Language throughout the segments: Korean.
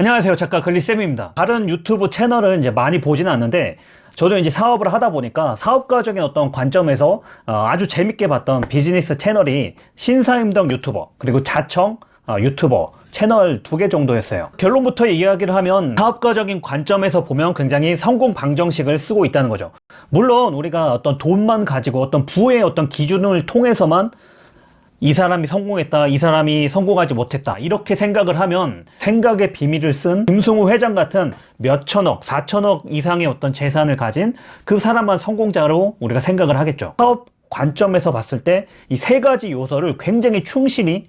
안녕하세요. 작가 글리쌤입니다. 다른 유튜브 채널을 이제 많이 보지는 않는데 저도 이제 사업을 하다 보니까 사업가적인 어떤 관점에서 어, 아주 재밌게 봤던 비즈니스 채널이 신사임당 유튜버 그리고 자청 어, 유튜버 채널 두 개 정도였어요. 결론부터 이야기를 하면 사업가적인 관점에서 보면 굉장히 성공 방정식을 쓰고 있다는 거죠. 물론 우리가 어떤 돈만 가지고 어떤 부의 어떤 기준을 통해서만 이 사람이 성공했다 이 사람이 성공하지 못했다 이렇게 생각을 하면 생각의 비밀을 쓴 김승우 회장 같은 몇천억 사천억 이상의 어떤 재산을 가진 그 사람만 성공자로 우리가 생각을 하겠죠. 사업 관점에서 봤을 때 이 세 가지 요소를 굉장히 충실히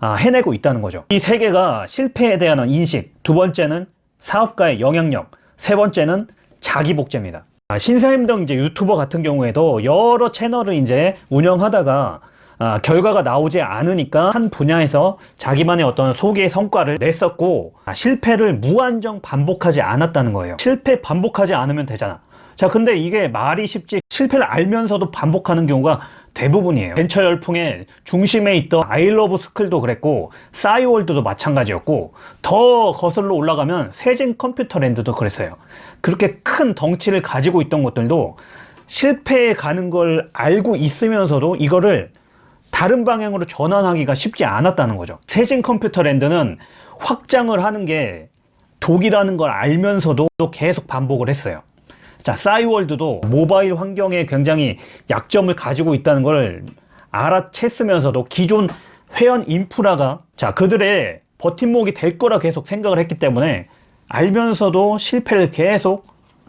아, 해내고 있다는 거죠. 이 세 개가 실패에 대한 인식 두 번째는 사업가의 영향력 세 번째는 자기 복제입니다. 아, 신사임당 이제 유튜버 같은 경우에도 여러 채널을 이제 운영하다가 아, 결과가 나오지 않으니까 한 분야에서 자기만의 어떤 소개의 성과를 냈었고 아, 실패를 무한정 반복하지 않았다는 거예요. 실패 반복하지 않으면 되잖아. 자 근데 이게 말이 쉽지 실패를 알면서도 반복하는 경우가 대부분이에요. 벤처 열풍의 중심에 있던 아이러브 스쿨도 그랬고 싸이월드도 마찬가지였고 더 거슬러 올라가면 세진 컴퓨터랜드도 그랬어요. 그렇게 큰 덩치를 가지고 있던 것들도 실패에 가는 걸 알고 있으면서도 이거를 다른 방향으로 전환하기가 쉽지 않았다는 거죠. 세진 컴퓨터랜드는 확장을 하는 게 독이라는 걸 알면서도 계속 반복을 했어요. 자 싸이월드도 모바일 환경에 굉장히 약점을 가지고 있다는 걸 알아챘으면서도 기존 회원 인프라가 자 그들의 버팀목이 될 거라 계속 생각을 했기 때문에 알면서도 실패를 계속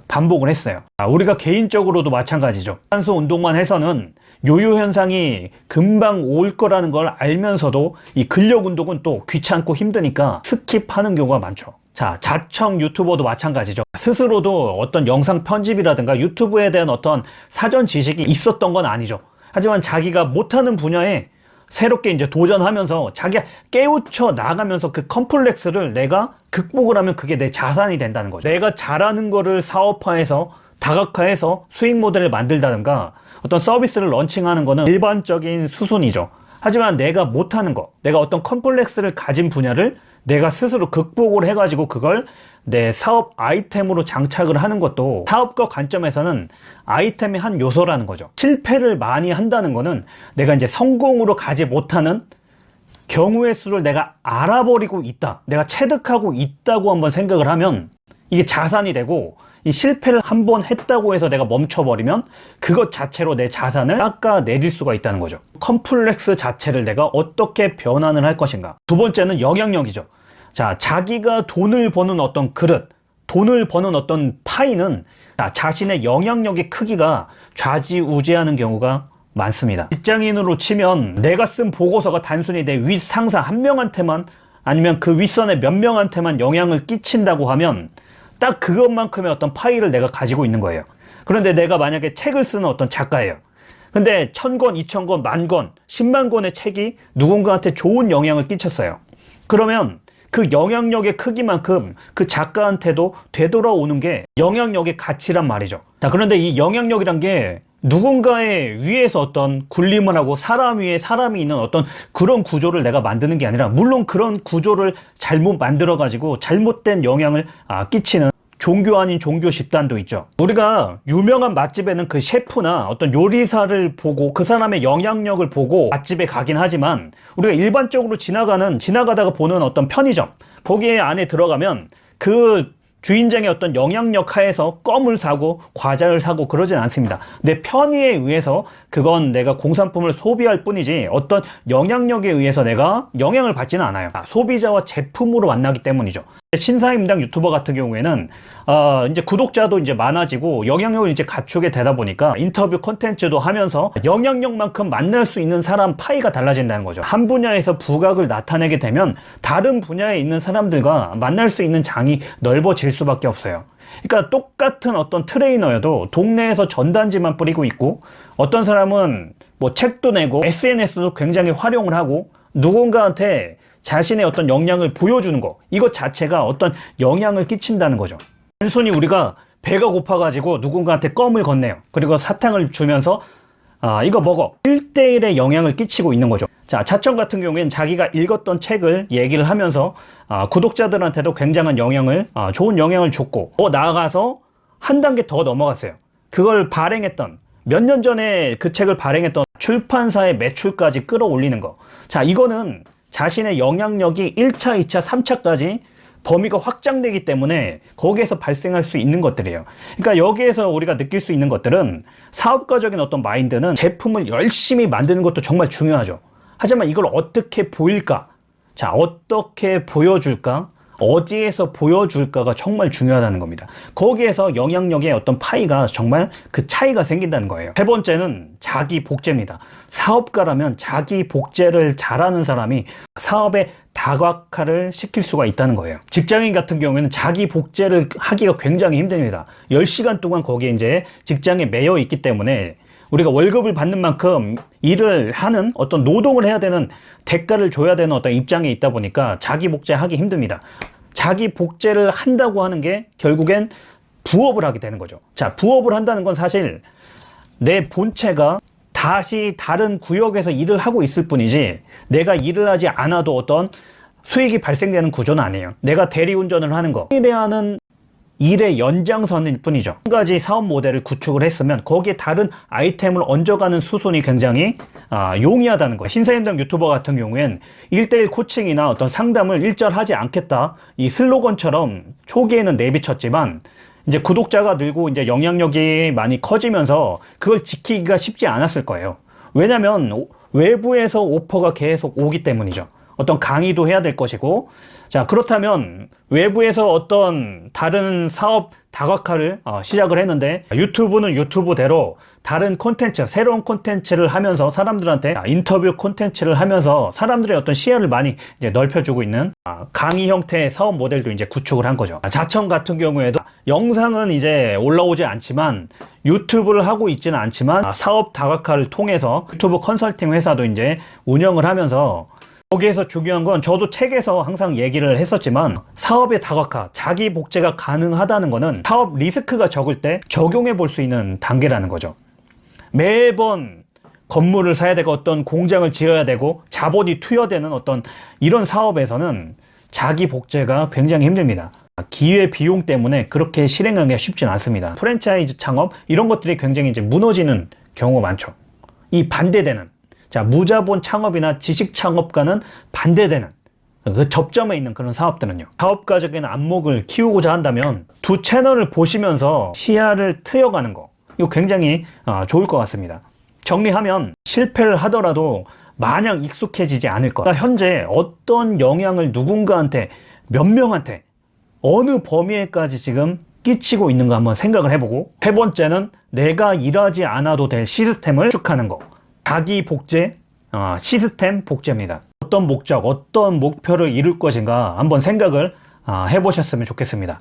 반복을 했어요. 아, 우리가 개인적으로도 마찬가지죠. 유산소 운동만 해서는 요요 현상이 금방 올 거라는 걸 알면서도 이 근력 운동은 또 귀찮고 힘드니까 skip하는 경우가 많죠. 자 자청 유튜버도 마찬가지죠. 스스로도 어떤 영상 편집이라든가 유튜브에 대한 어떤 사전 지식이 있었던 건 아니죠. 하지만 자기가 못하는 분야에 새롭게 이제 도전하면서 자기가 깨우쳐 나가면서 그 컴플렉스를 내가 극복을 하면 그게 내 자산이 된다는 거죠. 내가 잘하는 거를 사업화해서 다각화해서 수익 모델을 만들다든가 어떤 서비스를 런칭하는 거는 일반적인 수순이죠. 하지만 내가 못하는 거 내가 어떤 컴플렉스를 가진 분야를 내가 스스로 극복을 해가지고 그걸 내 사업 아이템으로 장착을 하는 것도 사업가 관점에서는 아이템의 한 요소라는 거죠. 실패를 많이 한다는 거는 내가 이제 성공으로 가지 못하는 경우의 수를 내가 알아버리고 있다. 내가 체득하고 있다고 한번 생각을 하면 이게 자산이 되고 이 실패를 한 번 했다고 해서 내가 멈춰버리면 그것 자체로 내 자산을 깎아내릴 수가 있다는 거죠. 컴플렉스 자체를 내가 어떻게 변환을 할 것인가. 두 번째는 영향력이죠. 자 자기가 돈을 버는 어떤 그릇 돈을 버는 어떤 파이는 자신의 영향력의 크기가 좌지우지하는 경우가 많습니다. 직장인으로 치면 내가 쓴 보고서가 단순히 내 윗상사 한 명한테만 아니면 그 윗선의 몇 명한테만 영향을 끼친다고 하면 딱 그것만큼의 어떤 파일을 내가 가지고 있는 거예요. 그런데 내가 만약에 책을 쓰는 어떤 작가예요. 근데 천권, 이천권, 만권, 십만권의 책이 누군가한테 좋은 영향을 끼쳤어요. 그러면 그 영향력의 크기만큼 그 작가한테도 되돌아오는 게 영향력의 가치란 말이죠. 자 그런데 이 영향력이란 게 누군가의 위에서 어떤 군림을 하고 사람 위에 사람이 있는 어떤 그런 구조를 내가 만드는 게 아니라 물론 그런 구조를 잘못 만들어 가지고 잘못된 영향을 아, 끼치는 종교 아닌 종교 집단도 있죠. 우리가 유명한 맛집에는 그 셰프나 어떤 요리사를 보고 그 사람의 영향력을 보고 맛집에 가긴 하지만 우리가 일반적으로 지나가는 지나가다가 보는 어떤 편의점 거기에 안에 들어가면 그 주인장의 어떤 영향력 하에서 껌을 사고 과자를 사고 그러진 않습니다. 내 편의에 의해서 그건 내가 공산품을 소비할 뿐이지 어떤 영향력에 의해서 내가 영향을 받지는 않아요. 소비자와 제품으로 만나기 때문이죠 신사임당 유튜버 같은 경우에는 어 이제 구독자도 이제 많아지고 영향력을 이제 갖추게 되다 보니까 인터뷰 컨텐츠도 하면서 영향력만큼 만날 수 있는 사람 파이가 달라진다는 거죠. 한 분야에서 두각을 나타내게 되면 다른 분야에 있는 사람들과 만날 수 있는 장이 넓어질 수밖에 없어요. 그러니까 똑같은 어떤 트레이너여도 동네에서 전단지만 뿌리고 있고 어떤 사람은 뭐 책도 내고 SNS도 굉장히 활용을 하고 누군가한테 자신의 어떤 역량을 보여주는 거 이것 자체가 어떤 영향을 끼친다는 거죠 단순히 우리가 배가 고파 가지고 누군가한테 껌을 건네요 그리고 사탕을 주면서 아, 이거 먹어. 1대1의 영향을 끼치고 있는 거죠. 자, 차청 같은 경우에는 자기가 읽었던 책을 얘기를 하면서 아, 구독자들한테도 굉장한 영향을, 아, 좋은 영향을 줬고, 더 나아가서 한 단계 더 넘어갔어요. 그걸 발행했던, 몇 년 전에 그 책을 발행했던 출판사의 매출까지 끌어올리는 거. 자, 이거는 자신의 영향력이 1차, 2차, 3차까지 범위가 확장되기 때문에 거기에서 발생할 수 있는 것들이에요. 그러니까 여기에서 우리가 느낄 수 있는 것들은 사업가적인 어떤 마인드는 제품을 열심히 만드는 것도 정말 중요하죠. 하지만 이걸 어떻게 보일까? 자, 어떻게 보여줄까? 어디에서 보여줄까가 정말 중요하다는 겁니다. 거기에서 영향력의 어떤 파이가 정말 그 차이가 생긴다는 거예요. 세 번째는 자기 복제입니다. 사업가라면 자기 복제를 잘하는 사람이 사업의 다각화를 시킬 수가 있다는 거예요. 직장인 같은 경우에는 자기 복제를 하기가 굉장히 힘듭니다. 10시간 동안 거기에 이제 직장에 매여 있기 때문에 우리가 월급을 받는 만큼 일을 하는 어떤 노동을 해야 되는 대가를 줘야 되는 어떤 입장에 있다 보니까 자기 복제하기 힘듭니다. 자기 복제를 한다고 하는 게 결국엔 부업을 하게 되는 거죠. 자, 부업을 한다는 건 사실 내 본체가 다시 다른 구역에서 일을 하고 있을 뿐이지 내가 일을 하지 않아도 어떤 수익이 발생되는 구조는 아니에요. 내가 대리운전을 하는 거, 일에 하는 일의 연장선일 뿐이죠. 한 가지 사업 모델을 구축을 했으면 거기에 다른 아이템을 얹어가는 수순이 굉장히 아, 용이하다는 거예요. 신사임당 유튜버 같은 경우엔 1대1 코칭이나 어떤 상담을 일절하지 않겠다. 이 슬로건처럼 초기에는 내비쳤지만 이제 구독자가 늘고 이제 영향력이 많이 커지면서 그걸 지키기가 쉽지 않았을 거예요. 왜냐면 외부에서 오퍼가 계속 오기 때문이죠. 어떤 강의도 해야 될 것이고 자 그렇다면 외부에서 어떤 다른 사업 다각화를 어, 시작을 했는데 유튜브는 유튜브대로 다른 콘텐츠 새로운 콘텐츠를 하면서 사람들한테 인터뷰 콘텐츠를 하면서 사람들의 어떤 시야를 많이 이제 넓혀주고 있는 아, 강의 형태의 사업 모델도 이제 구축을 한 거죠. 자청 같은 경우에도 영상은 이제 올라오지 않지만 유튜브를 하고 있지는 않지만 아, 사업 다각화를 통해서 유튜브 컨설팅 회사도 이제 운영을 하면서 거기에서 중요한 건 저도 책에서 항상 얘기를 했었지만 사업의 다각화, 자기 복제가 가능하다는 거는 사업 리스크가 적을 때 적용해 볼 수 있는 단계라는 거죠. 매번 건물을 사야 되고 어떤 공장을 지어야 되고 자본이 투여되는 어떤 이런 사업에서는 자기 복제가 굉장히 힘듭니다. 기회 비용 때문에 그렇게 실행하기가 쉽지는 않습니다. 프랜차이즈 창업 이런 것들이 굉장히 이제 무너지는 경우가 많죠. 이 반대되는 자, 무자본 창업이나 지식 창업과는 반대되는 그 접점에 있는 그런 사업들은요. 사업가적인 안목을 키우고자 한다면 두 채널을 보시면서 시야를 트여가는 거. 이거 굉장히 어, 좋을 것 같습니다. 정리하면 실패를 하더라도 마냥 익숙해지지 않을 것. 그러니까 현재 어떤 영향을 누군가한테 몇 명한테 어느 범위에까지 지금 끼치고 있는가 한번 생각을 해보고 세 번째는 내가 일하지 않아도 될 시스템을 축하는 거. 자기 복제, 어, 시스템 복제입니다. 어떤 목적, 어떤 목표를 이룰 것인가 한번 생각을 어, 해보셨으면 좋겠습니다.